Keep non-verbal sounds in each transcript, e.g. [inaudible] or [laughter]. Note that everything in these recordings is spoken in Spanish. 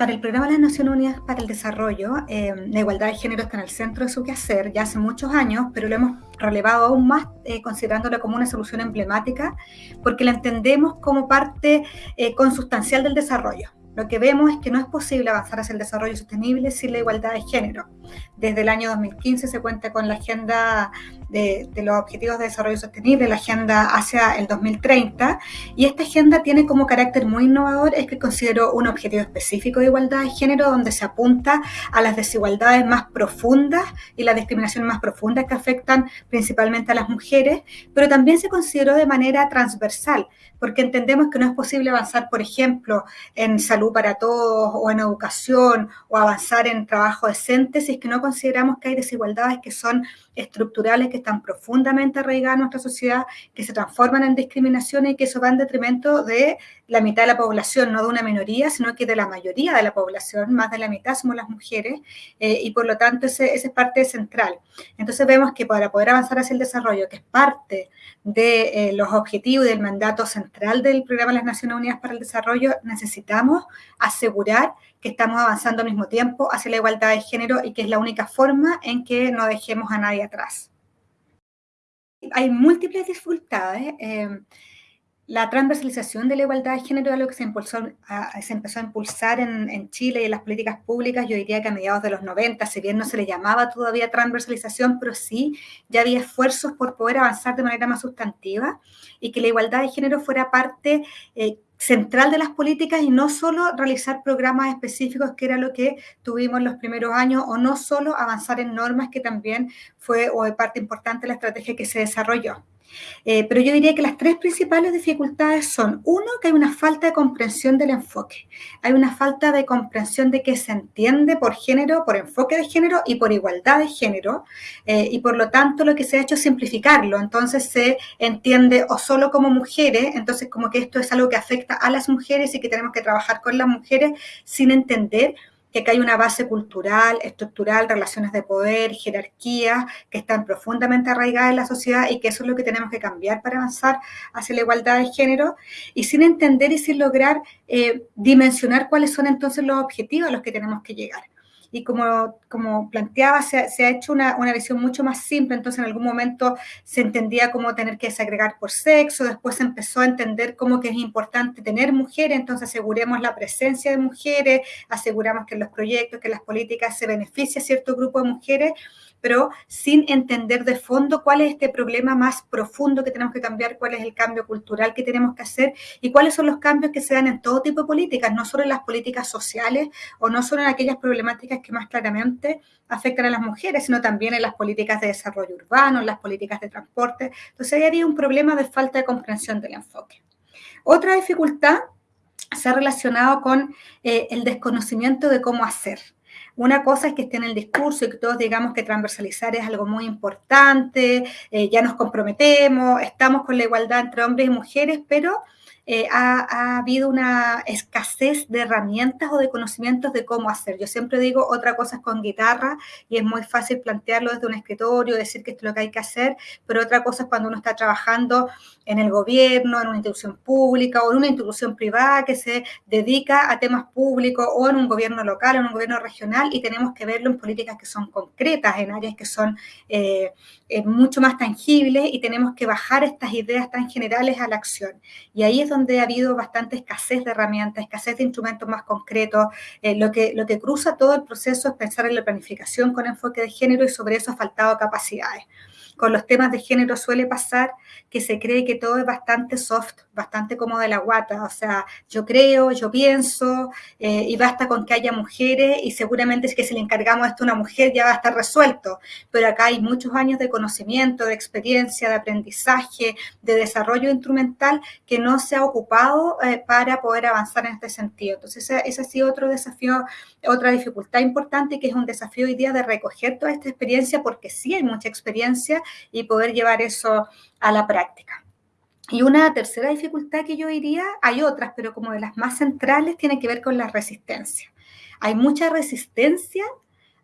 para el programa de las Naciones Unidas para el Desarrollo, eh, la igualdad de género está en el centro de su quehacer ya hace muchos años, pero lo hemos relevado aún más eh, considerándola como una solución emblemática, porque la entendemos como parte eh, consustancial del desarrollo. Lo que vemos es que no es posible avanzar hacia el desarrollo sostenible sin la igualdad de género. Desde el año 2015 se cuenta con la Agenda de, los Objetivos de Desarrollo Sostenible, la Agenda hacia el 2030, y esta agenda tiene como carácter muy innovador es que consideró un objetivo específico de igualdad de género donde se apunta a las desigualdades más profundas y la discriminación más profunda que afectan principalmente a las mujeres, pero también se consideró de manera transversal, porque entendemos que no es posible avanzar, por ejemplo, en salud para todos o en educación o avanzar en trabajo decente si es que no consideramos que hay desigualdades que son estructurales, que están profundamente arraigadas en nuestra sociedad, que se transforman en discriminaciones y que eso va en detrimento de la mitad de la población, no de una minoría, sino que de la mayoría de la población, más de la mitad somos las mujeres, eh, y por lo tanto esa es parte central. Entonces vemos que para poder avanzar hacia el desarrollo, que es parte de eh, los objetivos y del mandato central del Programa de las Naciones Unidas para el Desarrollo, necesitamos asegurar que estamos avanzando al mismo tiempo hacia la igualdad de género y que es la única forma en que no dejemos a nadie atrás. Hay múltiples dificultades. Eh, la transversalización de la igualdad de género es algo que se, empezó a impulsar en, Chile y en las políticas públicas, yo diría que a mediados de los 90, si bien no se le llamaba todavía transversalización, pero sí ya había esfuerzos por poder avanzar de manera más sustantiva y que la igualdad de género fuera parte eh, central de las políticas y no solo realizar programas específicos, que era lo que tuvimos los primeros años, o no solo avanzar en normas, que también fue o parte importante de la estrategia que se desarrolló. Eh, pero yo diría que las tres principales dificultades son, uno, que hay una falta de comprensión del enfoque. Hay una falta de comprensión de qué se entiende por género, por enfoque de género y por igualdad de género. Eh, y por lo tanto lo que se ha hecho es simplificarlo. Entonces se entiende o solo como mujeres, entonces como que esto es algo que afecta a las mujeres y que tenemos que trabajar con las mujeres sin entender que hay una base cultural, estructural, relaciones de poder, jerarquías que están profundamente arraigadas en la sociedad y que eso es lo que tenemos que cambiar para avanzar hacia la igualdad de género. Y sin entender y sin lograr eh, dimensionar cuáles son entonces los objetivos a los que tenemos que llegar y como, como planteaba, se, ha hecho una, una, visión mucho más simple, entonces en algún momento se entendía cómo tener que desagregar por sexo, después se empezó a entender cómo que es importante tener mujeres, entonces aseguremos la presencia de mujeres, aseguramos que los proyectos, que las políticas se beneficia a cierto grupo de mujeres, pero sin entender de fondo cuál es este problema más profundo que tenemos que cambiar, cuál es el cambio cultural que tenemos que hacer y cuáles son los cambios que se dan en todo tipo de políticas, no solo en las políticas sociales o no solo en aquellas problemáticas que más claramente afectan a las mujeres, sino también en las políticas de desarrollo urbano, en las políticas de transporte. Entonces ahí había un problema de falta de comprensión del enfoque. Otra dificultad se ha relacionado con eh, el desconocimiento de cómo hacer. Una cosa es que esté en el discurso y que todos digamos que transversalizar es algo muy importante, eh, ya nos comprometemos, estamos con la igualdad entre hombres y mujeres, pero eh, ha, habido una escasez de herramientas o de conocimientos de cómo hacer. Yo siempre digo, otra cosa es con guitarra y es muy fácil plantearlo desde un escritorio, decir que esto es lo que hay que hacer, pero otra cosa es cuando uno está trabajando en el gobierno, en una institución pública o en una institución privada que se dedica a temas públicos o en un gobierno local en un gobierno regional y tenemos que verlo en políticas que son concretas, en áreas que son eh, eh, mucho más tangibles y tenemos que bajar estas ideas tan generales a la acción. Y ahí es donde ha habido bastante escasez de herramientas, escasez de instrumentos más concretos. Eh, lo, que, lo que cruza todo el proceso es pensar en la planificación con enfoque de género y sobre eso ha faltado capacidades con los temas de género suele pasar que se cree que todo es bastante soft, bastante como de la guata, o sea, yo creo, yo pienso, eh, y basta con que haya mujeres y seguramente es que si le encargamos esto a una mujer ya va a estar resuelto, pero acá hay muchos años de conocimiento, de experiencia, de aprendizaje, de desarrollo instrumental que no se ha ocupado eh, para poder avanzar en este sentido. Entonces, ese, ese ha sido otro desafío, otra dificultad importante que es un desafío hoy día de recoger toda esta experiencia porque sí hay mucha experiencia y poder llevar eso a la práctica. Y una tercera dificultad que yo diría, hay otras, pero como de las más centrales, tiene que ver con la resistencia. Hay mucha resistencia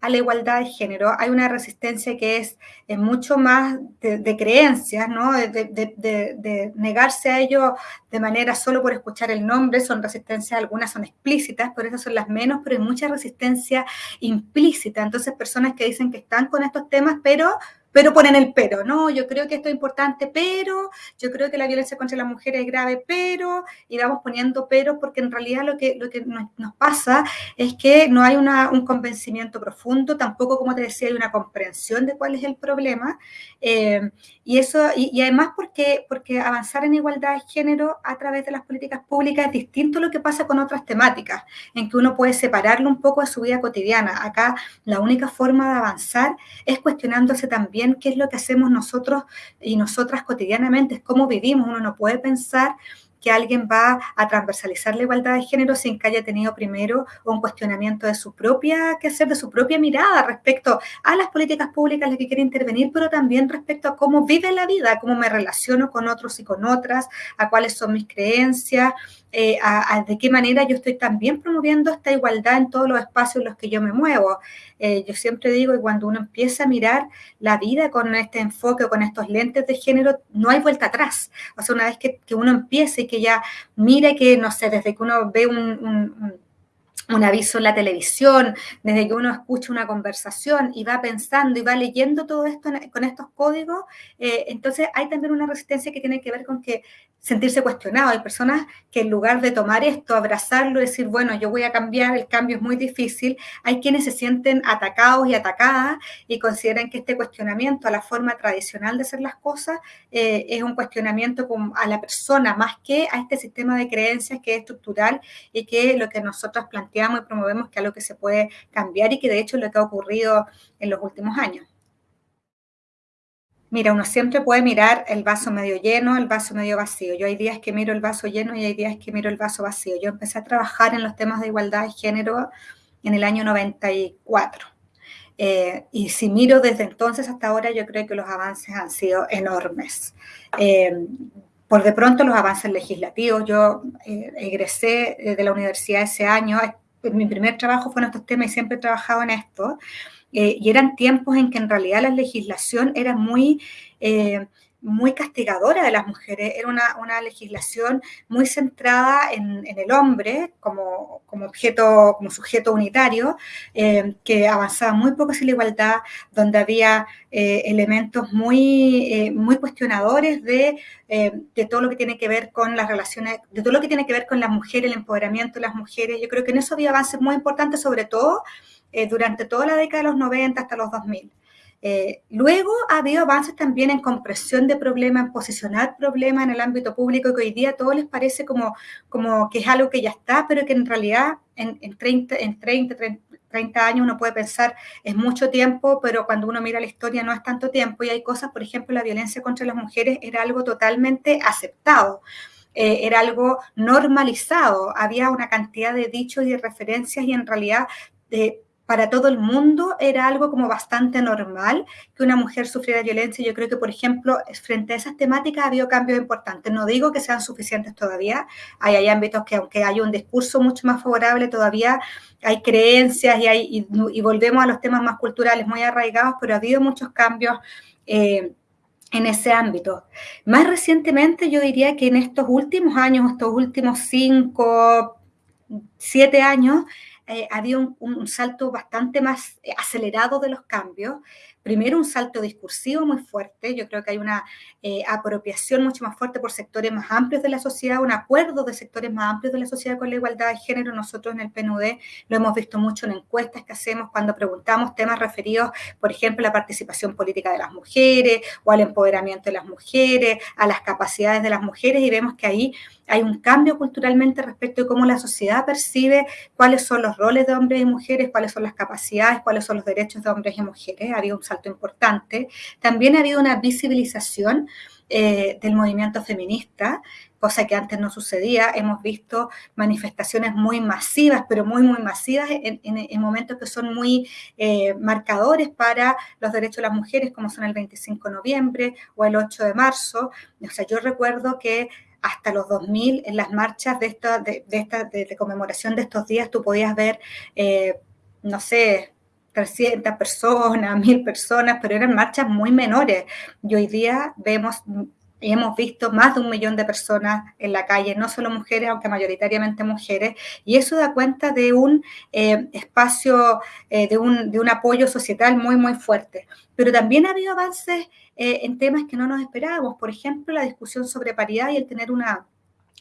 a la igualdad de género, hay una resistencia que es, mucho más de, creencias, ¿no? De, negarse a ello de manera solo por escuchar el nombre, son resistencias, algunas son explícitas, por eso son las menos, pero hay mucha resistencia implícita. Entonces, personas que dicen que están con estos temas, pero pero ponen el pero, ¿no? Yo creo que esto es importante, pero yo creo que la violencia contra las mujeres es grave, pero, y vamos poniendo pero, porque en realidad lo que, lo que nos, pasa es que no hay un convencimiento profundo, tampoco, como te decía, hay una comprensión de cuál es el problema, eh, y eso, y, además porque, porque avanzar en igualdad de género a través de las políticas públicas es distinto a lo que pasa con otras temáticas, en que uno puede separarlo un poco de su vida cotidiana. Acá la única forma de avanzar es cuestionándose también qué es lo que hacemos nosotros y nosotras cotidianamente, es cómo vivimos. Uno no puede pensar que alguien va a transversalizar la igualdad de género sin que haya tenido primero un cuestionamiento de su propia, que hacer, de su propia mirada respecto a las políticas públicas en las que quiere intervenir, pero también respecto a cómo vive la vida, cómo me relaciono con otros y con otras, a cuáles son mis creencias, eh, de qué manera yo estoy también promoviendo esta igualdad en todos los espacios en los que yo me muevo. Eh, yo siempre digo que cuando uno empieza a mirar la vida con este enfoque, con estos lentes de género, no hay vuelta atrás. O sea, una vez que, uno empieza y que ya mire que, no sé, desde que uno ve un un aviso en la televisión, desde que uno escucha una conversación y va pensando y va leyendo todo esto con estos códigos, eh, entonces hay también una resistencia que tiene que ver con que sentirse cuestionado. Hay personas que en lugar de tomar esto, abrazarlo decir, bueno, yo voy a cambiar, el cambio es muy difícil, hay quienes se sienten atacados y atacadas y consideran que este cuestionamiento a la forma tradicional de hacer las cosas eh, es un cuestionamiento a la persona más que a este sistema de creencias que es estructural y que lo que nosotros planteamos y promovemos que es algo que se puede cambiar y que de hecho es lo que ha ocurrido en los últimos años. Mira, uno siempre puede mirar el vaso medio lleno, el vaso medio vacío. Yo hay días que miro el vaso lleno y hay días que miro el vaso vacío. Yo empecé a trabajar en los temas de igualdad de género en el año 94. Eh, y si miro desde entonces hasta ahora, yo creo que los avances han sido enormes. Eh, por de pronto los avances legislativos. Yo eh, egresé de la universidad ese año, mi primer trabajo fue en estos temas y siempre he trabajado en esto. Eh, y eran tiempos en que en realidad la legislación era muy eh, muy castigadora de las mujeres, era una, legislación muy centrada en, el hombre como, objeto, como sujeto unitario, eh, que avanzaba muy poco hacia la igualdad, donde había eh, elementos muy, eh, muy cuestionadores de, de, todo lo que tiene que ver con las relaciones, de todo lo que tiene que ver con las mujeres, el empoderamiento de las mujeres. Yo creo que en eso había avances muy importantes, sobre todo durante toda la década de los 90 hasta los 2000. Eh, luego ha habido avances también en compresión de problemas, en posicionar problemas en el ámbito público, que hoy día a todos les parece como, como que es algo que ya está, pero que en realidad en, 30, en 30, 30, años uno puede pensar es mucho tiempo, pero cuando uno mira la historia no es tanto tiempo y hay cosas, por ejemplo, la violencia contra las mujeres era algo totalmente aceptado. Eh, era algo normalizado, había una cantidad de dichos y de referencias y en realidad de para todo el mundo era algo como bastante normal que una mujer sufriera violencia. Yo creo que, por ejemplo, frente a esas temáticas ha habido cambios importantes. No digo que sean suficientes todavía. Hay, hay ámbitos que, aunque hay un discurso mucho más favorable, todavía hay creencias y, hay, y, volvemos a los temas más culturales muy arraigados, pero ha habido muchos cambios. Eh, en ese ámbito. Más recientemente, yo diría que en estos últimos años, estos últimos cinco, siete años, eh, había un, salto bastante más eh, acelerado de los cambios. Primero, un salto discursivo muy fuerte. Yo creo que hay una eh, apropiación mucho más fuerte por sectores más amplios de la sociedad, un acuerdo de sectores más amplios de la sociedad con la igualdad de género. Nosotros en el PNUD lo hemos visto mucho en encuestas que hacemos cuando preguntamos temas referidos, por ejemplo, a la participación política de las mujeres o al empoderamiento de las mujeres, a las capacidades de las mujeres y vemos que ahí hay un cambio culturalmente respecto de cómo la sociedad percibe cuáles son los roles de hombres y mujeres, cuáles son las capacidades, cuáles son los derechos de hombres y mujeres. Ha habido un salto importante. También ha habido una visibilización eh, del movimiento feminista, cosa que antes no sucedía. Hemos visto manifestaciones muy masivas, pero muy, muy masivas en, momentos que son muy eh, marcadores para los derechos de las mujeres, como son el 25 de noviembre o el 8 de marzo. O sea, yo recuerdo que hasta los 2000 en las marchas de, esta, de, esta, de, conmemoración de estos días tú podías ver, eh, no sé, 300 personas, 1000 personas, pero eran marchas muy menores. Y hoy día vemos y hemos visto más de un millón de personas en la calle, no solo mujeres, aunque mayoritariamente mujeres, y eso da cuenta de un eh, espacio, eh, de, un, de, un, apoyo societal muy, muy fuerte. Pero también ha habido avances eh, en temas que no nos esperábamos, por ejemplo, la discusión sobre paridad y el tener una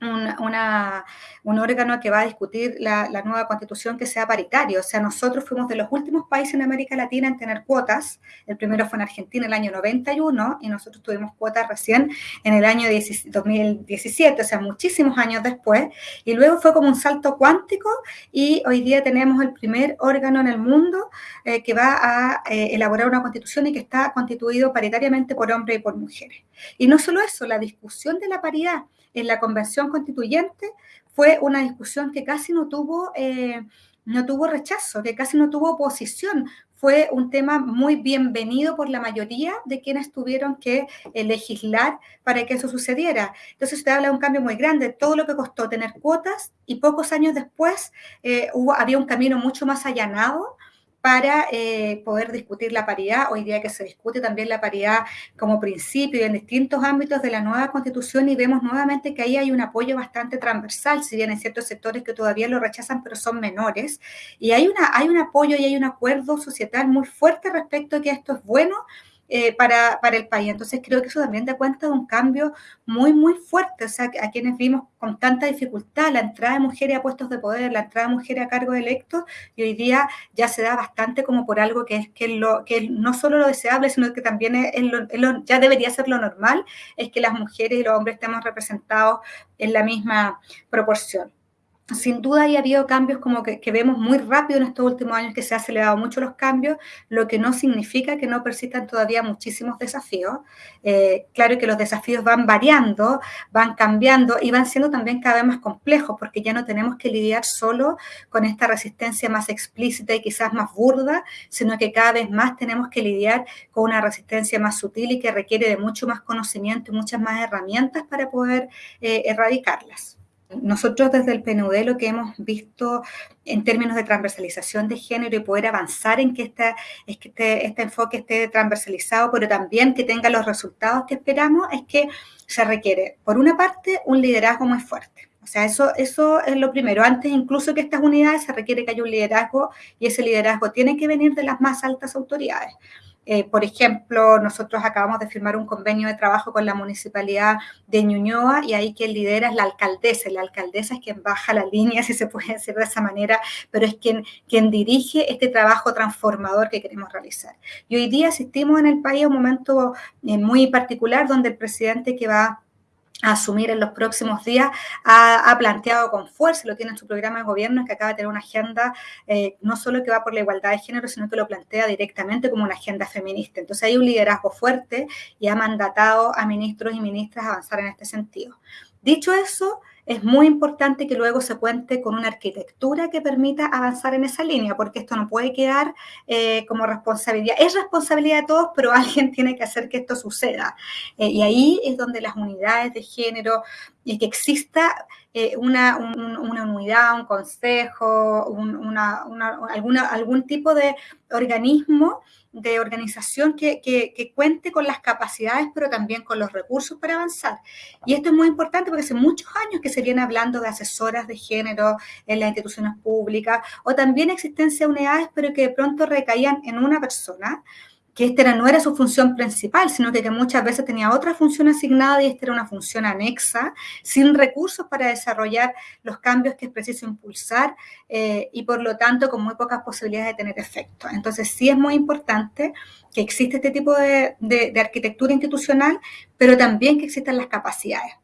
una, un órgano que va a discutir la, nueva constitución que sea paritario. O sea, nosotros fuimos de los últimos países en América Latina en tener cuotas. El primero fue en Argentina en el año 91 y nosotros tuvimos cuotas recién en el año 2017, o sea, muchísimos años después. Y luego fue como un salto cuántico y hoy día tenemos el primer órgano en el mundo eh, que va a eh, elaborar una constitución y que está constituido paritariamente por hombres y por mujeres. Y no solo eso, la discusión de la paridad en la convención constituyente fue una discusión que casi no tuvo, eh, no tuvo rechazo, que casi no tuvo oposición. Fue un tema muy bienvenido por la mayoría de quienes tuvieron que eh, legislar para que eso sucediera. Entonces usted habla de un cambio muy grande, todo lo que costó tener cuotas y pocos años después eh, hubo, había un camino mucho más allanado para eh, poder discutir la paridad. Hoy día que se discute también la paridad como principio en distintos ámbitos de la nueva constitución y vemos nuevamente que ahí hay un apoyo bastante transversal, si bien hay ciertos sectores que todavía lo rechazan, pero son menores. Y hay, una, hay un apoyo y hay un acuerdo societal muy fuerte respecto a que esto es bueno eh, para, para, el país. Entonces creo que eso también da cuenta de un cambio muy, muy fuerte. O sea, a quienes vimos con tanta dificultad la entrada de mujeres a puestos de poder, la entrada de mujeres a cargo electos, y hoy día ya se da bastante como por algo que es que, lo, que no solo lo deseable, sino que también es ya debería ser lo normal, es que las mujeres y los hombres estemos representados en la misma proporción sin duda ha habido cambios como que, vemos muy rápido en estos últimos años que se han acelerado mucho los cambios, lo que no significa que no persistan todavía muchísimos desafíos. Eh, claro que los desafíos van variando, van cambiando y van siendo también cada vez más complejos porque ya no tenemos que lidiar solo con esta resistencia más explícita y quizás más burda, sino que cada vez más tenemos que lidiar con una resistencia más sutil y que requiere de mucho más conocimiento y muchas más herramientas para poder eh, erradicarlas. Nosotros desde el PNUD lo que hemos visto en términos de transversalización de género y poder avanzar en que, esta, es que este, este, enfoque esté transversalizado, pero también que tenga los resultados que esperamos, es que se requiere, por una parte, un liderazgo muy fuerte. O sea, eso, eso es lo primero. Antes incluso que estas unidades se requiere que haya un liderazgo y ese liderazgo tiene que venir de las más altas autoridades. Eh, por ejemplo, nosotros acabamos de firmar un convenio de trabajo con la municipalidad de Ñuñoa y ahí quien lidera es la alcaldesa. La alcaldesa es quien baja la línea, [laughs] si se puede decir de esa manera, pero es quien, quien dirige este trabajo transformador que queremos realizar. Y hoy día asistimos en el país a un momento eh, muy particular donde el presidente que va asumir en los próximos días, ha, planteado con fuerza, lo tiene en su programa de gobierno, que acaba de tener una agenda eh, no solo que va por la igualdad de género, sino que lo plantea directamente como una agenda feminista. Entonces hay un liderazgo fuerte y ha mandatado a ministros y ministras avanzar en este sentido. Dicho eso, es muy importante que luego se cuente con una arquitectura que permita avanzar en esa línea, porque esto no puede quedar eh, como responsabilidad. Es responsabilidad de todos, pero [laughs] alguien tiene que hacer que esto suceda. Eh, y ahí es donde las unidades de género y que exista eh, una, una, unidad, un consejo, una, alguna, algún tipo de organismo de organización que, que, cuente con las capacidades, pero también con los recursos para avanzar. Y esto es muy importante porque hace muchos años que se viene hablando de asesoras de género en las instituciones públicas o también existencia de unidades, pero que de pronto recaían en una persona que esta no era su función principal, sino que, muchas veces tenía otra función asignada y esta era una función anexa, sin recursos para desarrollar los cambios que es preciso impulsar eh, y por lo tanto con muy pocas posibilidades de tener efecto. Entonces sí es muy importante que existe este tipo de arquitectura institucional, pero también que existan las capacidades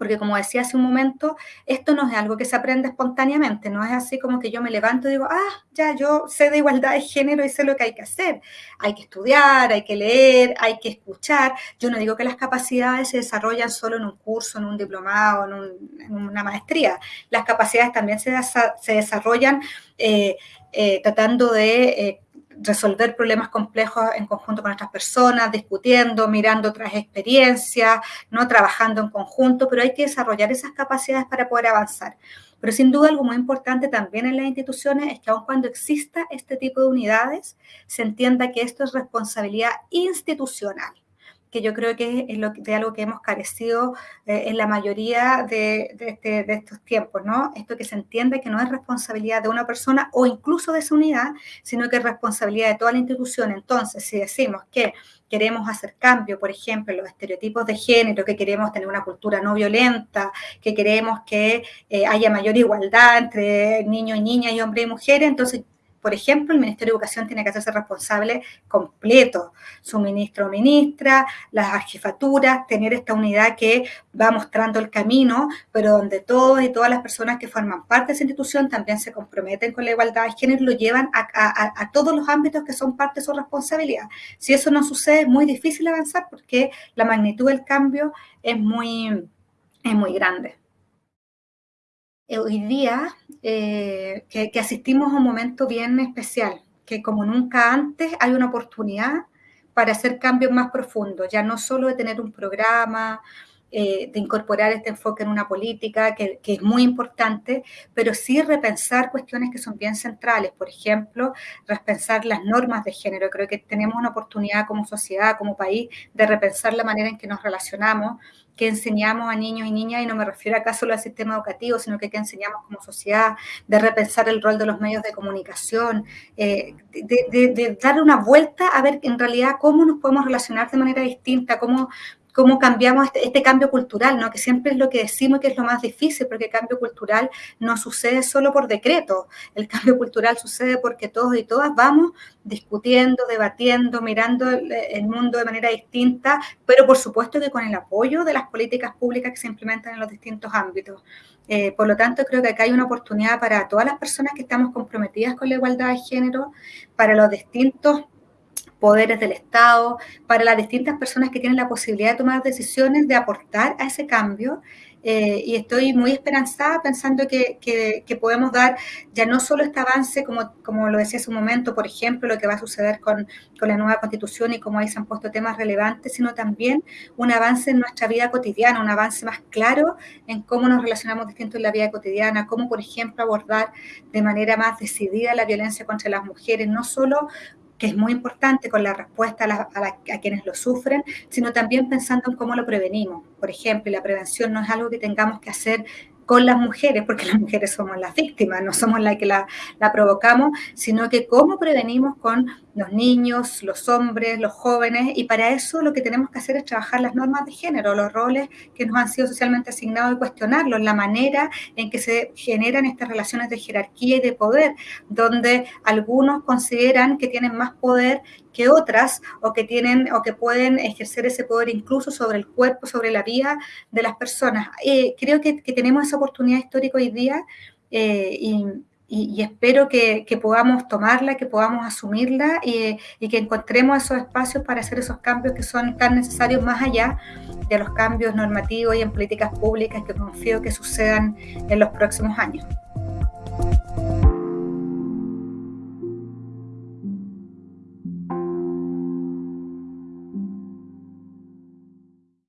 porque como decía hace un momento, esto no es algo que se aprende espontáneamente, no es así como que yo me levanto y digo, ah, ya yo sé de igualdad de género y sé lo que hay que hacer. Hay que estudiar, hay que leer, hay que escuchar. Yo no digo que las capacidades se desarrollan solo en un curso, en un diplomado, en, una maestría. Las capacidades también se, desarrollan eh, eh, tratando de... Eh, resolver problemas complejos en conjunto con otras personas, discutiendo, mirando otras experiencias, ¿no? trabajando en conjunto, pero hay que desarrollar esas capacidades para poder avanzar. Pero sin duda algo muy importante también en las instituciones es que aun cuando exista este tipo de unidades, se entienda que esto es responsabilidad institucional que yo creo que es lo, de algo que hemos carecido eh, en la mayoría de, este, de, estos tiempos, ¿no? Esto que se entiende que no es responsabilidad de una persona o incluso de esa unidad, sino que es responsabilidad de toda la institución. Entonces, si decimos que queremos hacer cambio, por ejemplo, en los estereotipos de género, que queremos tener una cultura no violenta, que queremos que eh, haya mayor igualdad entre niños y niñas y hombres y mujeres, entonces por ejemplo, el Ministerio de Educación tiene que hacerse responsable completo, su ministro o ministra, las jefaturas, tener esta unidad que va mostrando el camino, pero donde todos y todas las personas que forman parte de esa institución también se comprometen con la igualdad de género y lo llevan a, todos los ámbitos que son parte de su responsabilidad. Si eso no sucede, es muy difícil avanzar porque la magnitud del cambio es muy, es muy grande. Eh, hoy día eh, que, asistimos a un momento bien especial, que como nunca antes hay una oportunidad para hacer cambios más profundos, ya no solo de tener un programa, eh, de incorporar este enfoque en una política que, es muy importante, pero sí repensar cuestiones que son bien centrales. Por ejemplo, repensar las normas de género. Creo que tenemos una oportunidad como sociedad, como país, de repensar la manera en que nos relacionamos que enseñamos a niños y niñas, y no me refiero acá solo al sistema educativo, sino que, que enseñamos como sociedad, de repensar el rol de los medios de comunicación, eh, de, de, de, dar una vuelta a ver en realidad cómo nos podemos relacionar de manera distinta, cómo, cómo cambiamos este, este, cambio cultural, ¿no? que siempre es lo que decimos que es lo más difícil, porque el cambio cultural no sucede solo por decreto, el cambio cultural sucede porque todos y todas vamos discutiendo, debatiendo, mirando el, mundo de manera distinta, pero por supuesto que con el apoyo de las políticas públicas que se implementan en los distintos ámbitos. Eh, por lo tanto, creo que acá hay una oportunidad para todas las personas que estamos comprometidas con la igualdad de género, para los distintos poderes del Estado, para las distintas personas que tienen la posibilidad de tomar decisiones, de aportar a ese cambio. Eh, y estoy muy esperanzada pensando que, que, podemos dar ya no solo este avance, como, como lo decía hace un momento, por ejemplo, lo que va a suceder con, con la nueva constitución y cómo ahí se han puesto temas relevantes, sino también un avance en nuestra vida cotidiana, un avance más claro en cómo nos relacionamos distintos en la vida cotidiana, cómo, por ejemplo, abordar de manera más decidida la violencia contra las mujeres, no solo que es muy importante con la respuesta a, quienes lo sufren, sino también pensando en cómo lo prevenimos. Por ejemplo, la prevención no es algo que tengamos que hacer con las mujeres, porque [laughs] las mujeres somos las víctimas, no somos las que la, la, provocamos, sino que cómo prevenimos con los niños, los hombres, los jóvenes, y para eso lo que tenemos que hacer es trabajar las normas de género, los roles que nos han sido socialmente asignados y cuestionarlos, la manera en que se generan estas relaciones de jerarquía y de poder, donde algunos consideran que tienen más poder que otras o que tienen o que pueden ejercer ese poder incluso sobre el cuerpo, sobre la vida de las personas. Eh, creo que, tenemos esa oportunidad histórica hoy día eh, y, espero que, que, podamos tomarla, que podamos asumirla y, y, que encontremos esos espacios para hacer esos cambios que son tan necesarios más allá de los cambios normativos y en políticas públicas que confío que sucedan en los próximos años.